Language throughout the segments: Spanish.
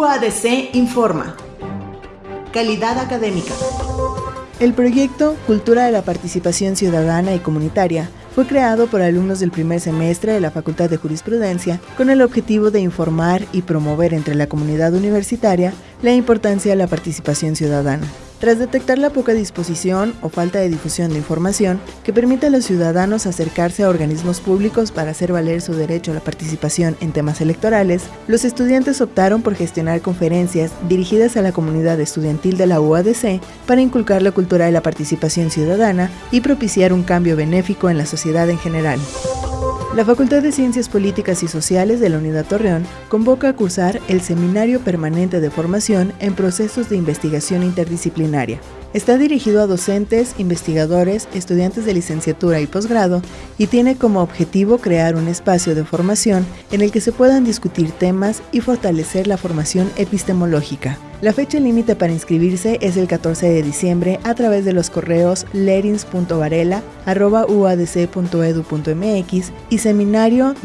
UADC informa. Calidad académica. El proyecto Cultura de la Participación Ciudadana y Comunitaria fue creado por alumnos del primer semestre de la Facultad de Jurisprudencia con el objetivo de informar y promover entre la comunidad universitaria la importancia de la participación ciudadana. Tras detectar la poca disposición o falta de difusión de información que permite a los ciudadanos acercarse a organismos públicos para hacer valer su derecho a la participación en temas electorales, los estudiantes optaron por gestionar conferencias dirigidas a la comunidad estudiantil de la UADC para inculcar la cultura de la participación ciudadana y propiciar un cambio benéfico en la sociedad en general. La Facultad de Ciencias Políticas y Sociales de la Unidad Torreón convoca a cursar el Seminario Permanente de Formación en Procesos de Investigación Interdisciplinaria. Está dirigido a docentes, investigadores, estudiantes de licenciatura y posgrado y tiene como objetivo crear un espacio de formación en el que se puedan discutir temas y fortalecer la formación epistemológica. La fecha límite para inscribirse es el 14 de diciembre a través de los correos lerins.varela.uadc.edu.mx y seminario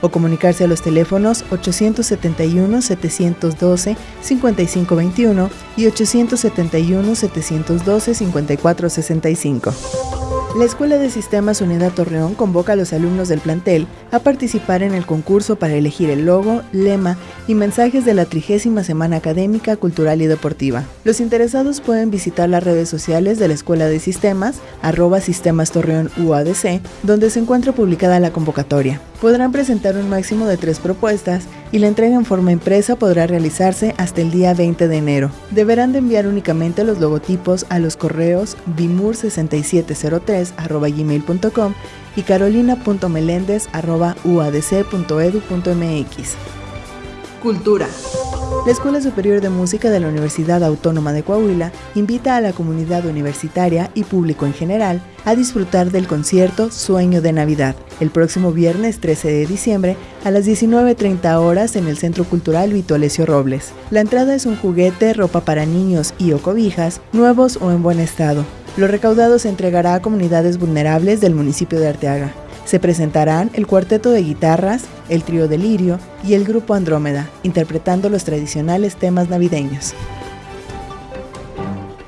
o comunicarse a los teléfonos 871-712-5521 y 871-712-5465. La Escuela de Sistemas Unidad Torreón convoca a los alumnos del plantel a participar en el concurso para elegir el logo, lema y mensajes de la trigésima Semana Académica, Cultural y Deportiva. Los interesados pueden visitar las redes sociales de la Escuela de Sistemas, arroba Sistemas Torreón UADC, donde se encuentra publicada la convocatoria. Podrán presentar un máximo de tres propuestas y la entrega en forma impresa podrá realizarse hasta el día 20 de enero. Deberán de enviar únicamente los logotipos a los correos bimur6703.gmail.com y carolina.melendez.uadc.edu.mx. Cultura. La Escuela Superior de Música de la Universidad Autónoma de Coahuila invita a la comunidad universitaria y público en general a disfrutar del concierto Sueño de Navidad el próximo viernes 13 de diciembre a las 19.30 horas en el Centro Cultural Vito Alessio Robles. La entrada es un juguete, ropa para niños y o cobijas, nuevos o en buen estado. Lo recaudado se entregará a comunidades vulnerables del municipio de Arteaga. Se presentarán el cuarteto de guitarras, el trío Delirio y el grupo Andrómeda, interpretando los tradicionales temas navideños.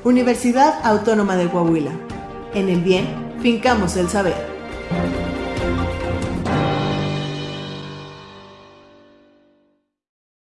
Universidad Autónoma de Coahuila. En el bien, fincamos el saber.